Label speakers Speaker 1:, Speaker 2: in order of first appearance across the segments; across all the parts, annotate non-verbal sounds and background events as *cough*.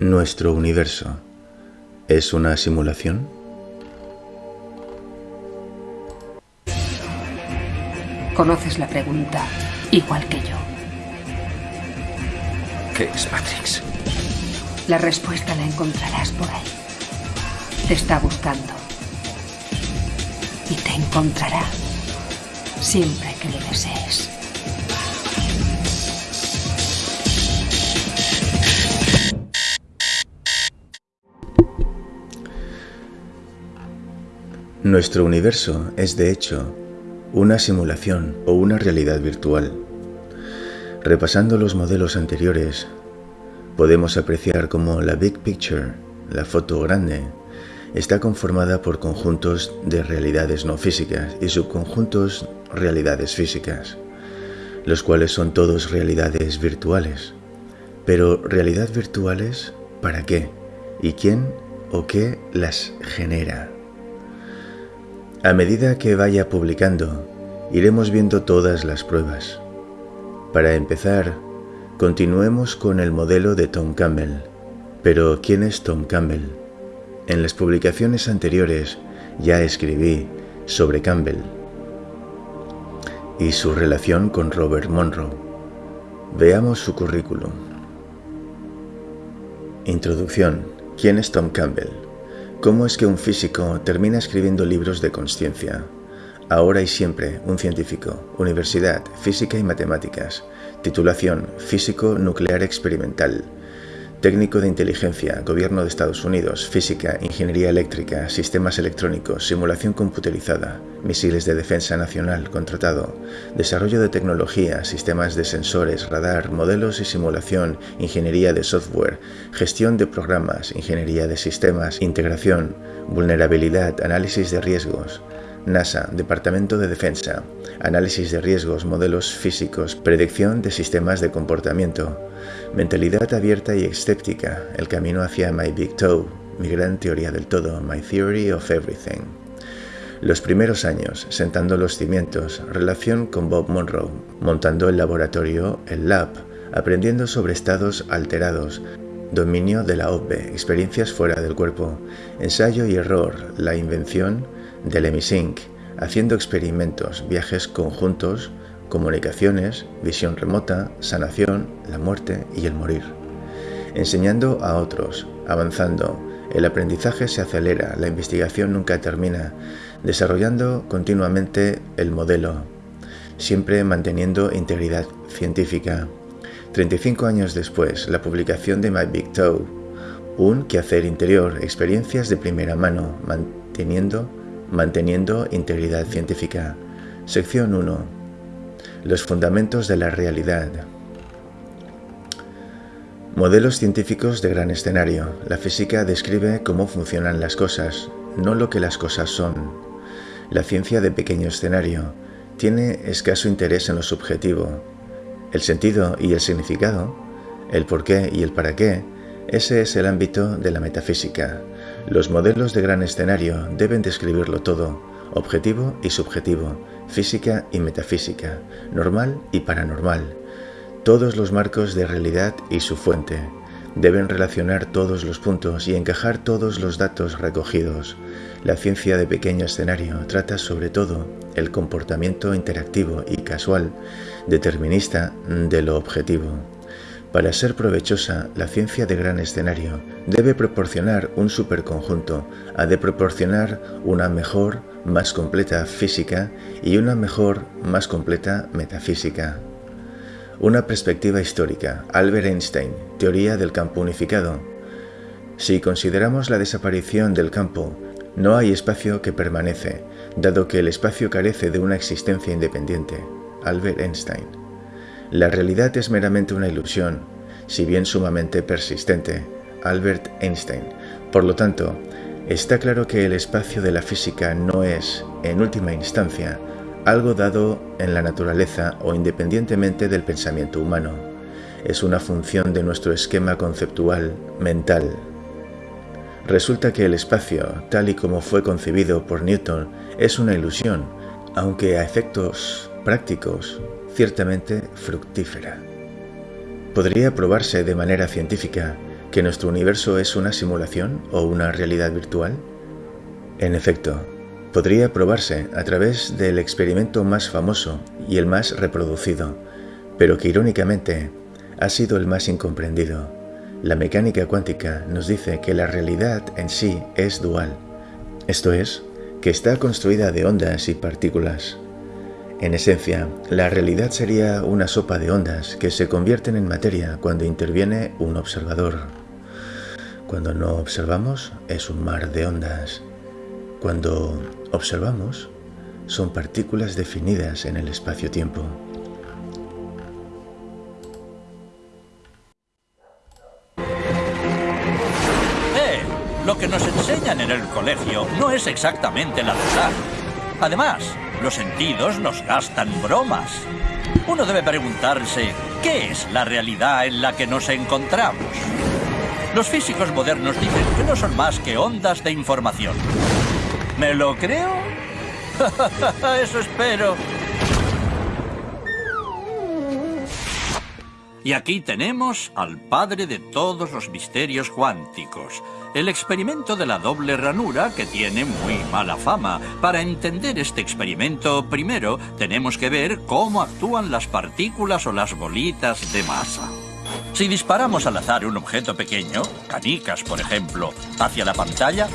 Speaker 1: ¿Nuestro universo es una simulación?
Speaker 2: Conoces la pregunta igual que yo.
Speaker 3: ¿Qué es Matrix?
Speaker 2: La respuesta la encontrarás por ahí. Te está buscando. Y te encontrará siempre que lo desees.
Speaker 1: Nuestro universo es, de hecho, una simulación o una realidad virtual. Repasando los modelos anteriores, podemos apreciar cómo la Big Picture, la foto grande, está conformada por conjuntos de realidades no físicas y subconjuntos realidades físicas, los cuales son todos realidades virtuales. Pero realidad virtuales, ¿para qué? ¿Y quién o qué las genera? A medida que vaya publicando, iremos viendo todas las pruebas. Para empezar, continuemos con el modelo de Tom Campbell. Pero, ¿quién es Tom Campbell? En las publicaciones anteriores ya escribí sobre Campbell y su relación con Robert Monroe. Veamos su currículum. Introducción. ¿Quién es Tom Campbell? ¿Cómo es que un físico termina escribiendo libros de conciencia? Ahora y siempre, un científico, universidad, física y matemáticas, titulación, físico nuclear experimental, técnico de inteligencia, gobierno de Estados Unidos, física, ingeniería eléctrica, sistemas electrónicos, simulación computerizada, misiles de defensa nacional, contratado, desarrollo de tecnología, sistemas de sensores, radar, modelos y simulación, ingeniería de software, gestión de programas, ingeniería de sistemas, integración, vulnerabilidad, análisis de riesgos, NASA, Departamento de Defensa, análisis de riesgos, modelos físicos, predicción de sistemas de comportamiento, mentalidad abierta y escéptica, el camino hacia My Big Toe, mi gran teoría del todo, My Theory of Everything. Los primeros años, sentando los cimientos, relación con Bob Monroe, montando el laboratorio, el lab, aprendiendo sobre estados alterados, dominio de la OPE, experiencias fuera del cuerpo, ensayo y error, la invención del Emisync, haciendo experimentos, viajes conjuntos, comunicaciones, visión remota, sanación, la muerte y el morir. Enseñando a otros, avanzando, el aprendizaje se acelera, la investigación nunca termina, desarrollando continuamente el modelo, siempre manteniendo integridad científica. 35 años después, la publicación de My Big Toe, un quehacer interior, experiencias de primera mano, manteniendo, manteniendo integridad científica. Sección 1. Los fundamentos de la realidad. Modelos científicos de gran escenario. La física describe cómo funcionan las cosas, no lo que las cosas son. La ciencia de pequeño escenario tiene escaso interés en lo subjetivo. El sentido y el significado, el por qué y el para qué, ese es el ámbito de la metafísica. Los modelos de gran escenario deben describirlo todo, objetivo y subjetivo, física y metafísica, normal y paranormal, todos los marcos de realidad y su fuente. Deben relacionar todos los puntos y encajar todos los datos recogidos. La ciencia de pequeño escenario trata sobre todo el comportamiento interactivo y casual, determinista de lo objetivo. Para ser provechosa, la ciencia de gran escenario debe proporcionar un superconjunto, ha de proporcionar una mejor, más completa física y una mejor, más completa metafísica. Una perspectiva histórica, Albert Einstein, teoría del campo unificado. Si consideramos la desaparición del campo, no hay espacio que permanece, dado que el espacio carece de una existencia independiente. Albert Einstein. La realidad es meramente una ilusión, si bien sumamente persistente. Albert Einstein. Por lo tanto, está claro que el espacio de la física no es, en última instancia, algo dado en la naturaleza o independientemente del pensamiento humano. Es una función de nuestro esquema conceptual mental. Resulta que el espacio, tal y como fue concebido por Newton, es una ilusión, aunque a efectos prácticos ciertamente fructífera. Podría probarse de manera científica que nuestro universo es una simulación o una realidad virtual? En efecto, podría probarse a través del experimento más famoso y el más reproducido, pero que irónicamente ha sido el más incomprendido. La mecánica cuántica nos dice que la realidad en sí es dual, esto es, que está construida de ondas y partículas. En esencia, la realidad sería una sopa de ondas que se convierten en materia cuando interviene un observador. Cuando no observamos es un mar de ondas. Cuando observamos son partículas definidas en el espacio-tiempo.
Speaker 3: Eh, lo que nos enseñan en el colegio no es exactamente la verdad. Además, los sentidos nos gastan bromas. Uno debe preguntarse, ¿qué es la realidad en la que nos encontramos? Los físicos modernos dicen que no son más que ondas de información. ¿Me lo creo? *laughs* Eso espero. Y aquí tenemos al padre de todos los misterios cuánticos, el experimento de la doble ranura que tiene muy mala fama. Para entender este experimento, primero tenemos que ver cómo actúan las partículas o las bolitas de masa. Si disparamos al azar un objeto pequeño, canicas por ejemplo, hacia la pantalla,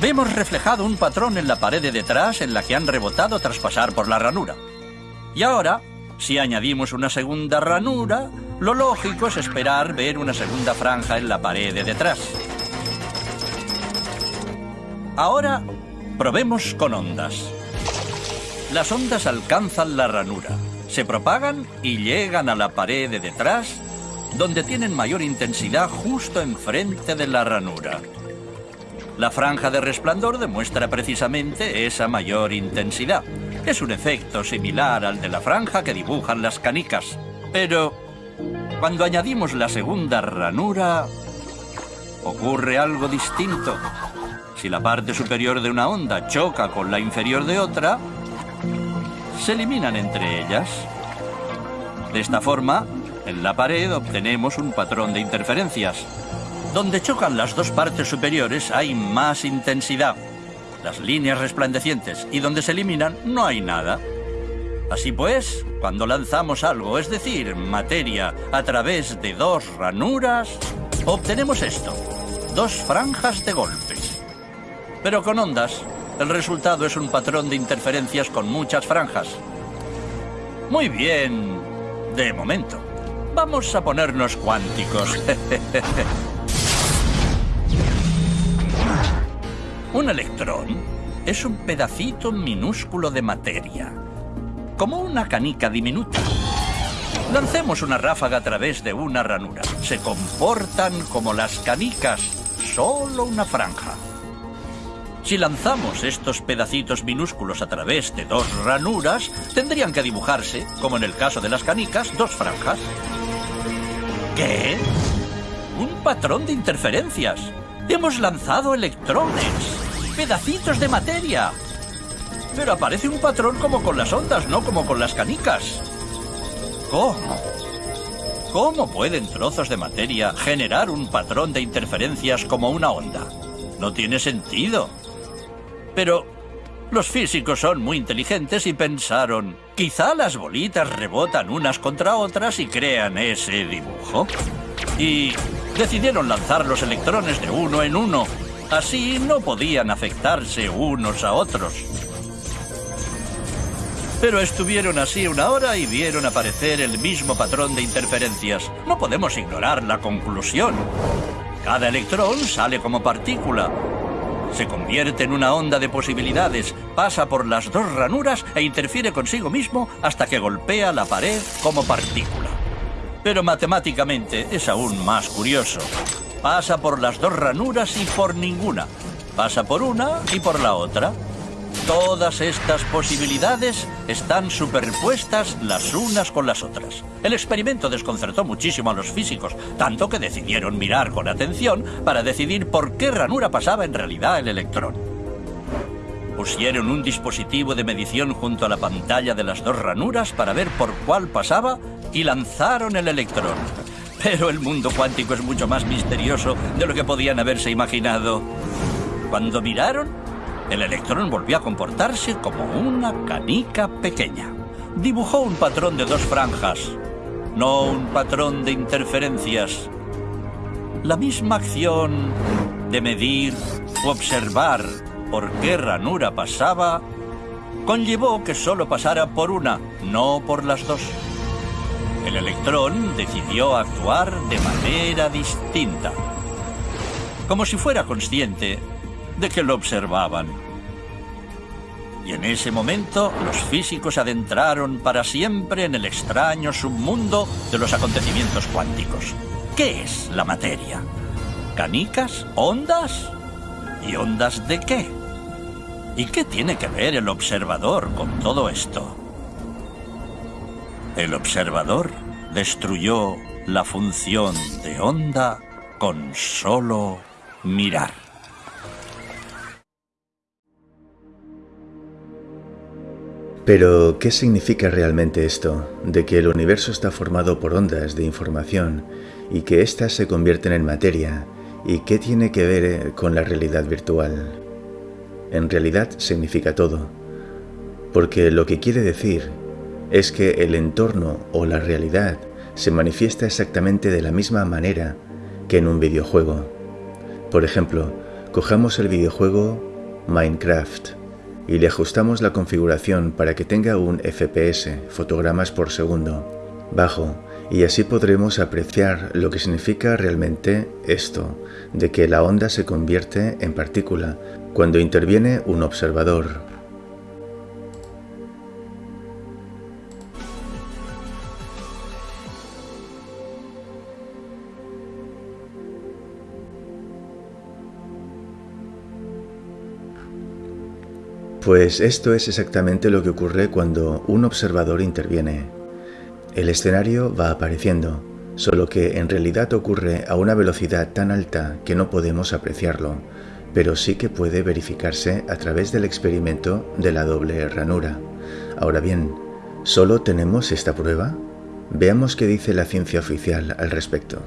Speaker 3: vemos reflejado un patrón en la pared de detrás en la que han rebotado tras pasar por la ranura. Y ahora si añadimos una segunda ranura, lo lógico es esperar ver una segunda franja en la pared de detrás. Ahora, probemos con ondas. Las ondas alcanzan la ranura, se propagan y llegan a la pared de detrás, donde tienen mayor intensidad justo enfrente de la ranura. La franja de resplandor demuestra precisamente esa mayor intensidad. Es un efecto similar al de la franja que dibujan las canicas. Pero cuando añadimos la segunda ranura, ocurre algo distinto. Si la parte superior de una onda choca con la inferior de otra, se eliminan entre ellas. De esta forma, en la pared obtenemos un patrón de interferencias. Donde chocan las dos partes superiores hay más intensidad, las líneas resplandecientes, y donde se eliminan no hay nada. Así pues, cuando lanzamos algo, es decir, materia, a través de dos ranuras, obtenemos esto, dos franjas de golpes. Pero con ondas, el resultado es un patrón de interferencias con muchas franjas. Muy bien, de momento. Vamos a ponernos cuánticos. *laughs* Un electrón es un pedacito minúsculo de materia, como una canica diminuta. Lancemos una ráfaga a través de una ranura. Se comportan como las canicas, solo una franja. Si lanzamos estos pedacitos minúsculos a través de dos ranuras, tendrían que dibujarse, como en el caso de las canicas, dos franjas. ¿Qué? Un patrón de interferencias. Hemos lanzado electrones pedacitos de materia. Pero aparece un patrón como con las ondas, no como con las canicas. ¿Cómo? ¿Cómo pueden trozos de materia generar un patrón de interferencias como una onda? No tiene sentido. Pero los físicos son muy inteligentes y pensaron, quizá las bolitas rebotan unas contra otras y crean ese dibujo. Y decidieron lanzar los electrones de uno en uno Así no podían afectarse unos a otros. Pero estuvieron así una hora y vieron aparecer el mismo patrón de interferencias. No podemos ignorar la conclusión. Cada electrón sale como partícula. Se convierte en una onda de posibilidades, pasa por las dos ranuras e interfiere consigo mismo hasta que golpea la pared como partícula. Pero matemáticamente es aún más curioso. Pasa por las dos ranuras y por ninguna. Pasa por una y por la otra. Todas estas posibilidades están superpuestas las unas con las otras. El experimento desconcertó muchísimo a los físicos, tanto que decidieron mirar con atención para decidir por qué ranura pasaba en realidad el electrón. Pusieron un dispositivo de medición junto a la pantalla de las dos ranuras para ver por cuál pasaba y lanzaron el electrón. Pero el mundo cuántico es mucho más misterioso de lo que podían haberse imaginado. Cuando miraron, el electrón volvió a comportarse como una canica pequeña. Dibujó un patrón de dos franjas, no un patrón de interferencias. La misma acción de medir o observar por qué ranura pasaba conllevó que solo pasara por una, no por las dos. El electrón decidió actuar de manera distinta, como si fuera consciente de que lo observaban. Y en ese momento los físicos adentraron para siempre en el extraño submundo de los acontecimientos cuánticos. ¿Qué es la materia? ¿Canicas? ¿Ondas? ¿Y ondas de qué? ¿Y qué tiene que ver el observador con todo esto? El observador destruyó la función de onda con solo mirar.
Speaker 1: Pero, ¿qué significa realmente esto? De que el universo está formado por ondas de información y que éstas se convierten en materia. ¿Y qué tiene que ver eh, con la realidad virtual? En realidad significa todo. Porque lo que quiere decir es que el entorno o la realidad se manifiesta exactamente de la misma manera que en un videojuego. Por ejemplo, cojamos el videojuego Minecraft y le ajustamos la configuración para que tenga un FPS, fotogramas por segundo, bajo, y así podremos apreciar lo que significa realmente esto, de que la onda se convierte en partícula cuando interviene un observador, Pues esto es exactamente lo que ocurre cuando un observador interviene. El escenario va apareciendo, solo que en realidad ocurre a una velocidad tan alta que no podemos apreciarlo, pero sí que puede verificarse a través del experimento de la doble ranura. Ahora bien, ¿solo tenemos esta prueba? Veamos qué dice la ciencia oficial al respecto.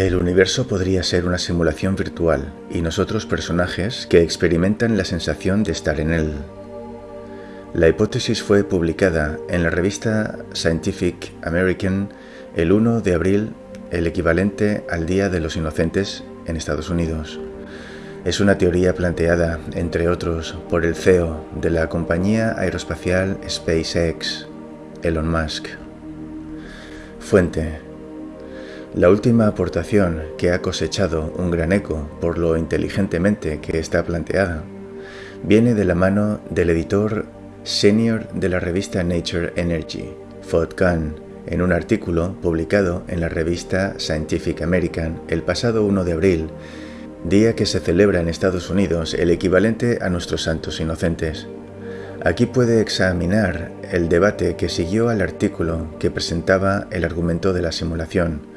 Speaker 1: El universo podría ser una simulación virtual y nosotros personajes que experimentan la sensación de estar en él. La hipótesis fue publicada en la revista Scientific American el 1 de abril, el equivalente al Día de los Inocentes en Estados Unidos. Es una teoría planteada, entre otros, por el CEO de la compañía aeroespacial SpaceX, Elon Musk. Fuente la última aportación que ha cosechado un gran eco por lo inteligentemente que está planteada viene de la mano del editor senior de la revista Nature Energy, Fod Khan, en un artículo publicado en la revista Scientific American el pasado 1 de abril, día que se celebra en Estados Unidos el equivalente a nuestros santos inocentes. Aquí puede examinar el debate que siguió al artículo que presentaba el argumento de la simulación,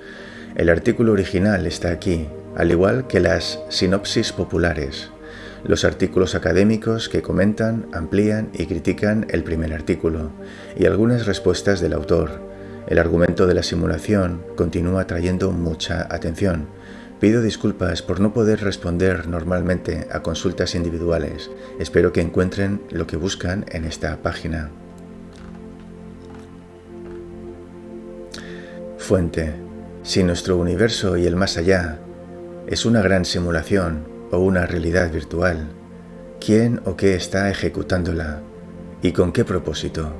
Speaker 1: el artículo original está aquí, al igual que las sinopsis populares. los artículos académicos que comentan, amplían y critican el primer artículo, y algunas respuestas del autor. El argumento de la simulación continúa trayendo mucha atención. Pido disculpas por no poder responder normalmente a consultas individuales. Espero que encuentren lo que buscan en esta página. Fuente. Si nuestro universo y el más allá es una gran simulación o una realidad virtual, ¿quién o qué está ejecutándola y con qué propósito?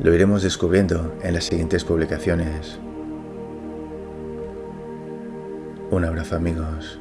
Speaker 1: Lo iremos descubriendo en las siguientes publicaciones. Un abrazo amigos.